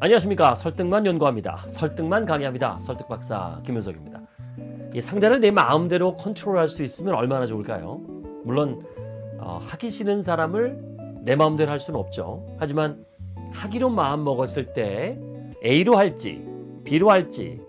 안녕하십니까. 설득만 연구합니다. 설득만 강의합니다. 설득박사 김윤석입니다. 이 상대를 내 마음대로 컨트롤할 수 있으면 얼마나 좋을까요? 물론 어, 하기 싫은 사람을 내 마음대로 할 수는 없죠. 하지만 하기로 마음 먹었을 때 A로 할지 B로 할지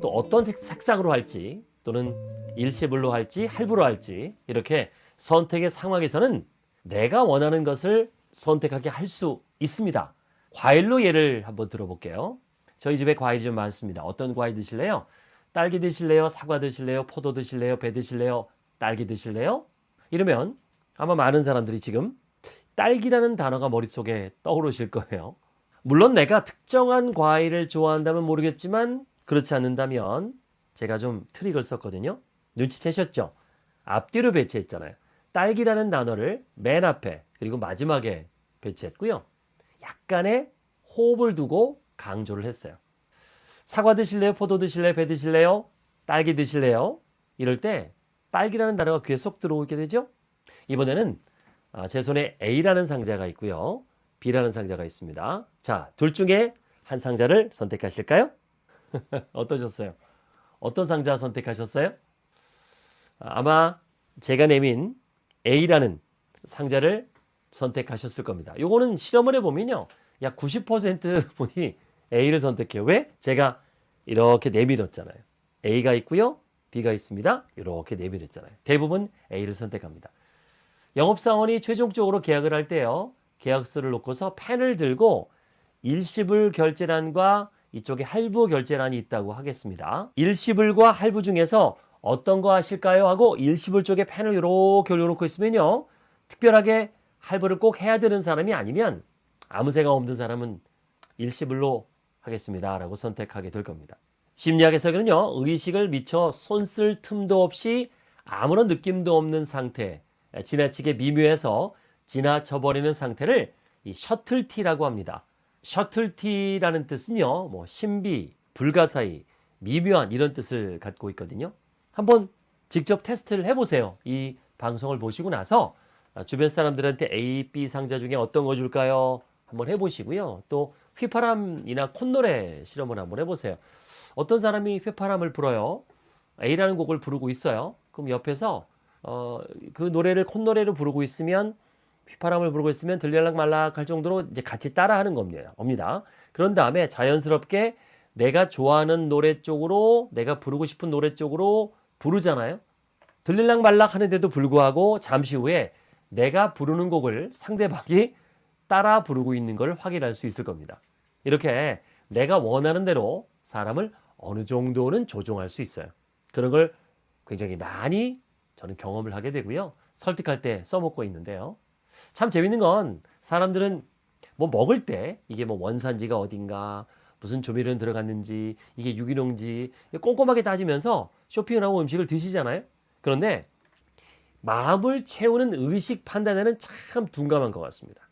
또 어떤 색상으로 할지 또는 일시불로 할지 할부로 할지 이렇게 선택의 상황에서는 내가 원하는 것을 선택하게 할 수 있습니다 과일로 예를 한번 들어볼게요. 저희 집에 과일이 좀 많습니다. 어떤 과일 드실래요? 딸기 드실래요? 사과 드실래요? 포도 드실래요? 배 드실래요? 딸기 드실래요? 이러면 아마 많은 사람들이 지금 딸기라는 단어가 머릿속에 떠오르실 거예요. 물론 내가 특정한 과일을 좋아한다면 모르겠지만 그렇지 않는다면 제가 좀 트릭을 썼거든요. 눈치채셨죠? 앞뒤로 배치했잖아요. 딸기라는 단어를 맨 앞에 그리고 마지막에 배치했고요. 약간의 호흡을 두고 강조를 했어요. 사과 드실래요? 포도 드실래요? 배 드실래요? 딸기 드실래요? 이럴 때 딸기라는 단어가 귀에 쏙 들어오게 되죠? 이번에는 아, 제 손에 A라는 상자가 있고요. B라는 상자가 있습니다. 자, 둘 중에 한 상자를 선택하실까요? 어떠셨어요? 어떤 상자 선택하셨어요? 아마 제가 내민 A라는 상자를 선택하셨을 겁니다. 요거는 실험을 해보면요. 약 90% 분이 A를 선택해요. 왜? 제가 이렇게 내밀었잖아요. A가 있고요. B가 있습니다. 이렇게 내밀었잖아요. 대부분 A를 선택합니다. 영업사원이 최종적으로 계약을 할 때요. 계약서를 놓고서 펜을 들고 일시불 결제란과 이쪽에 할부 결제란이 있다고 하겠습니다. 일시불과 할부 중에서 어떤 거 하실까요? 하고 일시불 쪽에 펜을 이렇게 올려놓고 있으면요. 특별하게 할부를 꼭 해야 되는 사람이 아니면 아무 생각 없는 사람은 일시불로 하겠습니다 라고 선택하게 될 겁니다. 심리학에서는요 의식을 미처 손쓸 틈도 없이 아무런 느낌도 없는 상태 지나치게 미묘해서 지나쳐버리는 상태를 이 셔틀티라고 합니다. 셔틀티라는 뜻은요 뭐 신비, 불가사의, 미묘한 이런 뜻을 갖고 있거든요. 한번 직접 테스트를 해보세요. 이 방송을 보시고 나서 아, 주변 사람들한테 A, B 상자 중에 어떤 거 줄까요? 한번 해보시고요. 또 휘파람이나 콧노래 실험을 한번 해보세요. 어떤 사람이 휘파람을 불어요. A라는 곡을 부르고 있어요. 그럼 옆에서 어, 그 노래를 콧노래로 부르고 있으면 휘파람을 부르고 있으면 들릴락 말락 할 정도로 이제 같이 따라하는 겁니다. 그런 다음에 자연스럽게 내가 좋아하는 노래 쪽으로 내가 부르고 싶은 노래 쪽으로 부르잖아요. 들릴락 말락 하는데도 불구하고 잠시 후에 내가 부르는 곡을 상대방이 따라 부르고 있는 걸 확인할 수 있을 겁니다. 이렇게 내가 원하는 대로 사람을 어느 정도는 조종할 수 있어요. 그런 걸 굉장히 많이 저는 경험을 하게 되고요. 설득할 때 써먹고 있는데요. 참 재밌는 건 사람들은 뭐 먹을 때 이게 뭐 원산지가 어딘가 무슨 조미료는 들어갔는지 이게 유기농지 꼼꼼하게 따지면서 쇼핑을 하고 음식을 드시잖아요. 그런데 마음을 채우는 의식 판단에는 참 둔감한 것 같습니다.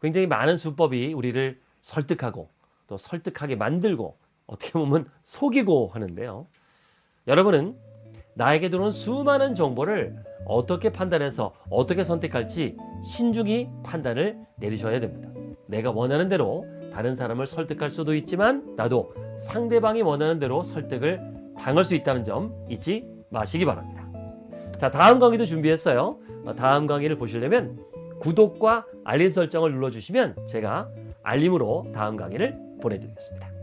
굉장히 많은 수법이 우리를 설득하고 또 설득하게 만들고 어떻게 보면 속이고 하는데요. 여러분은 나에게 들어온 수많은 정보를 어떻게 판단해서 어떻게 선택할지 신중히 판단을 내리셔야 됩니다. 내가 원하는 대로 다른 사람을 설득할 수도 있지만 나도 상대방이 원하는 대로 설득을 당할 수 있다는 점 잊지 마시기 바랍니다. 자 다음 강의도 준비했어요. 어, 다음 강의를 보시려면 구독과 알림 설정을 눌러주시면 제가 알림으로 다음 강의를 보내드리겠습니다.